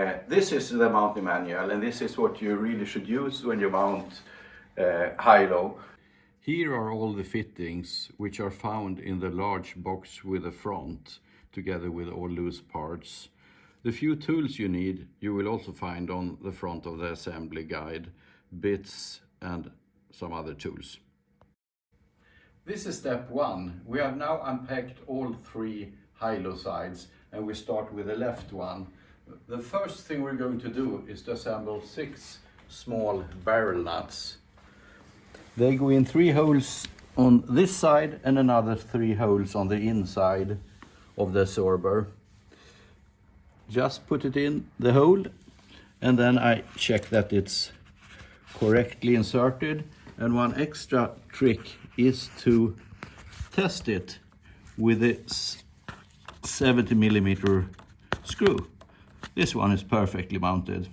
Uh, this is the mounting manual and this is what you really should use when you mount uh, high-low. Here are all the fittings which are found in the large box with the front together with all loose parts. The few tools you need you will also find on the front of the assembly guide, bits and some other tools. This is step one. We have now unpacked all three high-low sides and we start with the left one. The first thing we're going to do is to assemble six small barrel nuts. They go in three holes on this side and another three holes on the inside of the absorber. Just put it in the hole and then I check that it's correctly inserted. And one extra trick is to test it with this 70 millimeter screw. This one is perfectly mounted.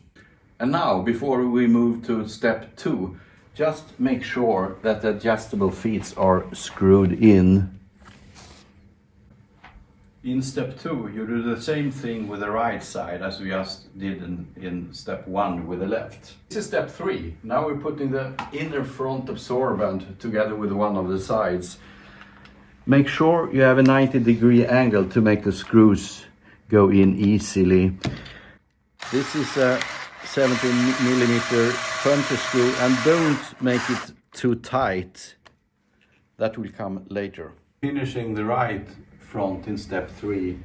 And now, before we move to step two, just make sure that the adjustable feet are screwed in. In step two, you do the same thing with the right side as we just did in, in step one with the left. This is step three. Now we're putting the inner front absorbent together with one of the sides. Make sure you have a 90 degree angle to make the screws go in easily. This is a 17 millimeter puncher screw and don't make it too tight. That will come later. Finishing the right front in step three.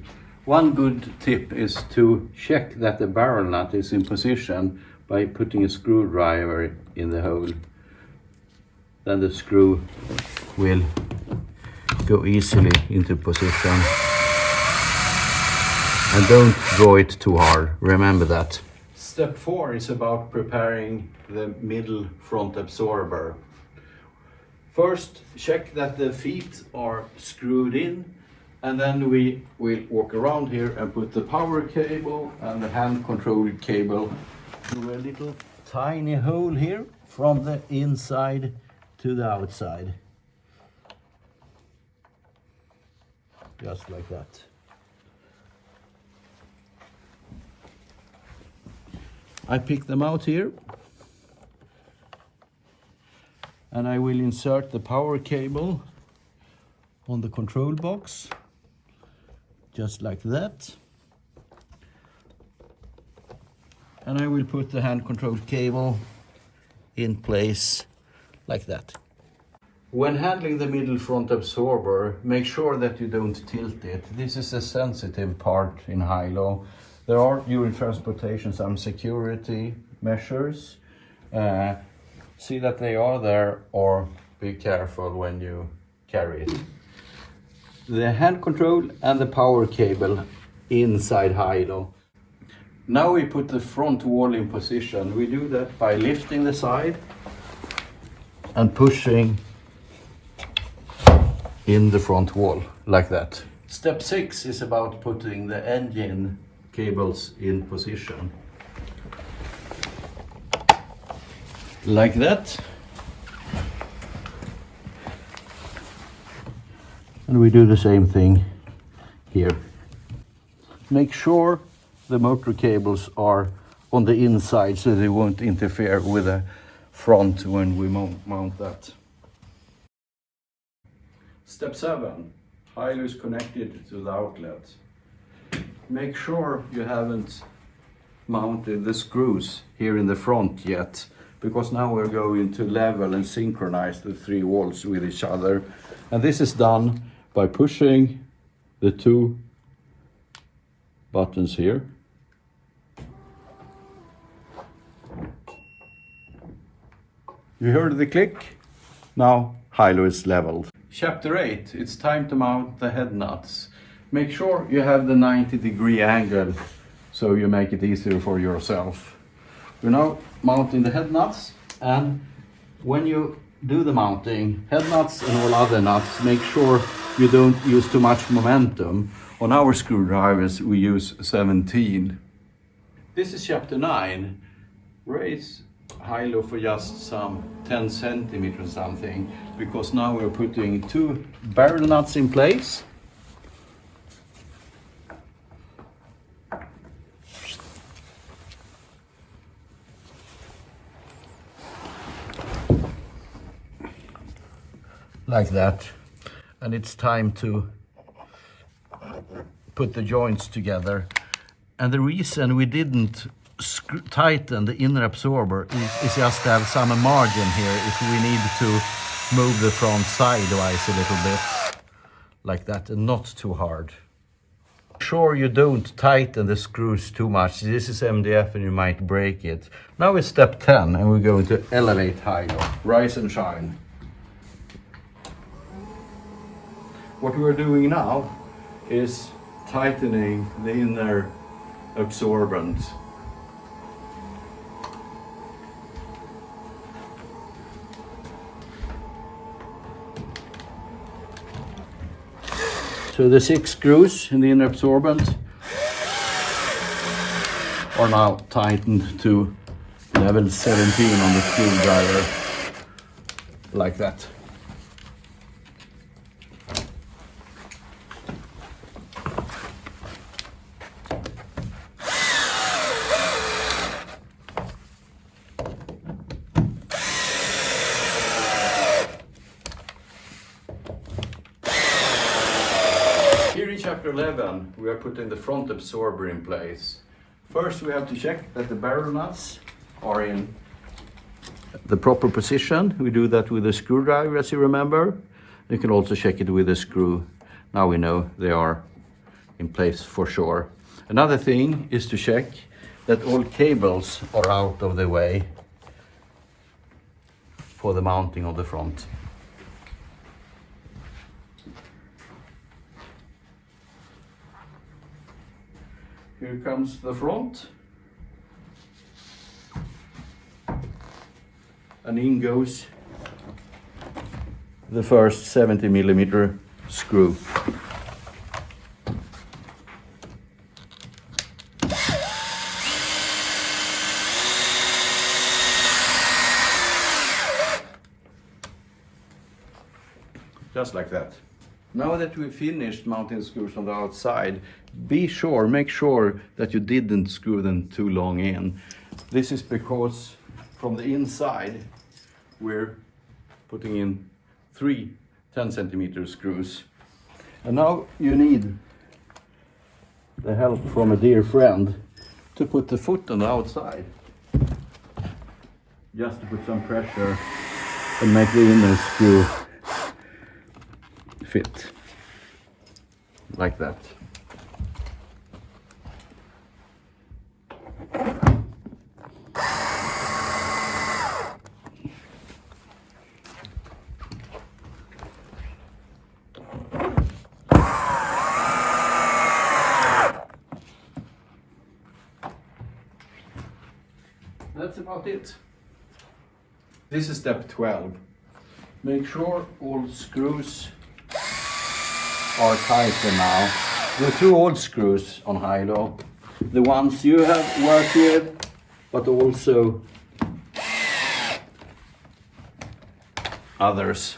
One good tip is to check that the barrel nut is in position by putting a screwdriver in the hole. Then the screw will go easily into position. And don't draw it too hard, remember that. Step four is about preparing the middle front absorber. First, check that the feet are screwed in and then we will walk around here and put the power cable and the hand control cable through a little tiny hole here from the inside to the outside. Just like that. I pick them out here and I will insert the power cable on the control box just like that and I will put the hand control cable in place like that. When handling the middle front absorber, make sure that you don't tilt it. This is a sensitive part in high-low there are during transportation some security measures. Uh, see that they are there or be careful when you carry it. The hand control and the power cable inside high-low. Now we put the front wall in position. We do that by lifting the side and pushing in the front wall like that. Step six is about putting the engine cables in position. Like that. And we do the same thing here. Make sure the motor cables are on the inside so they won't interfere with the front when we mount that. Step 7. High-low is connected to the outlet make sure you haven't mounted the screws here in the front yet because now we're going to level and synchronize the three walls with each other. And this is done by pushing the two buttons here. You heard the click? Now high-low is leveled. Chapter 8 it's time to mount the head nuts Make sure you have the 90 degree angle so you make it easier for yourself. We're now mounting the head nuts and when you do the mounting, head nuts and all other nuts, make sure you don't use too much momentum. On our screwdrivers we use 17. This is chapter 9. Raise high-low for just some 10 centimeters something because now we're putting two barrel nuts in place like that. And it's time to put the joints together. And the reason we didn't tighten the inner absorber is, is, just to have some margin here if we need to move the front sidewise a little bit like that and not too hard. Sure you don't tighten the screws too much. This is MDF and you might break it. Now it's step 10 and we're going to elevate higher, rise and shine. What we're doing now is tightening the inner absorbent So the six screws in the inner absorbent are now tightened to level 17 on the screwdriver, like that. Chapter 11, we are putting the front absorber in place. First, we have to check that the barrel nuts are in the proper position. We do that with a screwdriver, as you remember. You can also check it with a screw. Now we know they are in place for sure. Another thing is to check that all cables are out of the way for the mounting of the front. Here comes the front. And in goes the first 70 millimeter screw. Just like that. Now that we've finished mounting screws on the outside, be sure, make sure that you didn't screw them too long in. This is because from the inside, we're putting in three 10 centimeter screws. And now you need the help from a dear friend to put the foot on the outside. Just to put some pressure and make the inner screw fit like that. That's about it. This is step 12. Make sure all screws are tighter now. The two old screws on high-low, the ones you have worked with, but also others,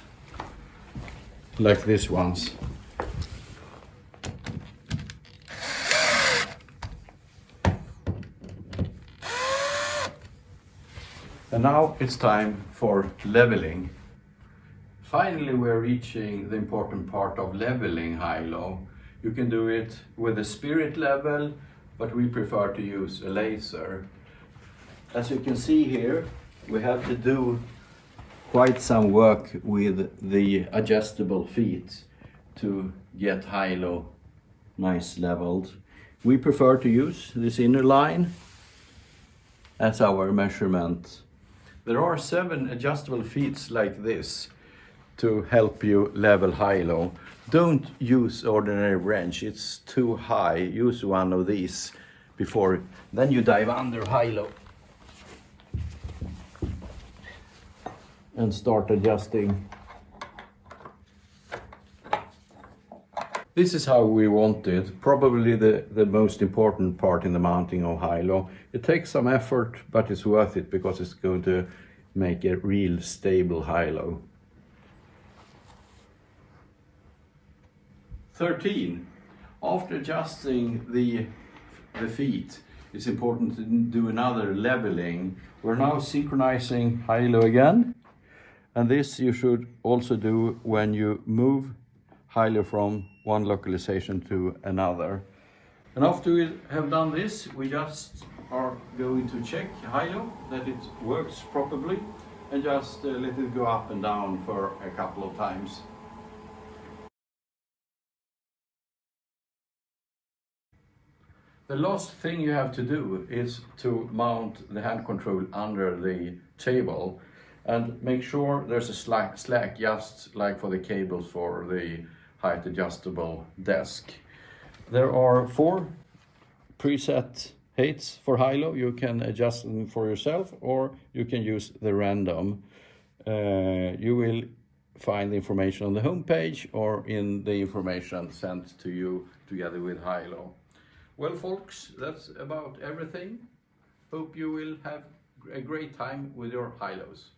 like these ones. And now it's time for leveling. Finally, we're reaching the important part of leveling high-low. You can do it with a spirit level, but we prefer to use a laser. As you can see here, we have to do quite some work with the adjustable feet to get high-low nice leveled. We prefer to use this inner line as our measurement. There are seven adjustable feet like this to help you level high-low. Don't use ordinary wrench, it's too high. Use one of these before, then you dive under high-low. And start adjusting. This is how we want it, probably the, the most important part in the mounting of high-low. It takes some effort, but it's worth it because it's going to make a real stable high-low. 13. After adjusting the, the feet, it's important to do another leveling. We're now synchronizing high-low again. And this you should also do when you move Hilo from one localization to another. And after we have done this, we just are going to check Hilo that it works properly and just uh, let it go up and down for a couple of times. The last thing you have to do is to mount the hand control under the table and make sure there's a slack, slack just like for the cables for the height adjustable desk. There are four preset heights for Hilo. You can adjust them for yourself or you can use the random. Uh, you will find the information on the homepage or in the information sent to you together with Hilo. Well, folks, that's about everything. Hope you will have a great time with your Hilos.